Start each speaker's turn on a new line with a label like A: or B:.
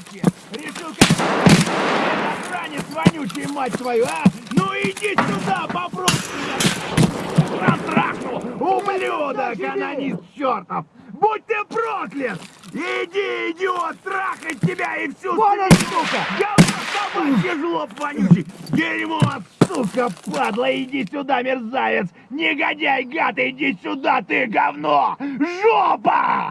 A: собачье! Решил как охранец вонючий, мать твою, а? Ну иди сюда, попробуй меня! Контракту, ублюдок, анонист чертов! Будь ты проклят! Иди, идиот, трахать тебя и всю
B: Вон он, сука!
A: Говно собачье, жлоб вонючий! Дерьмо, сука, падла, иди сюда, мерзавец! Негодяй, гад, иди сюда, ты говно! Жопа!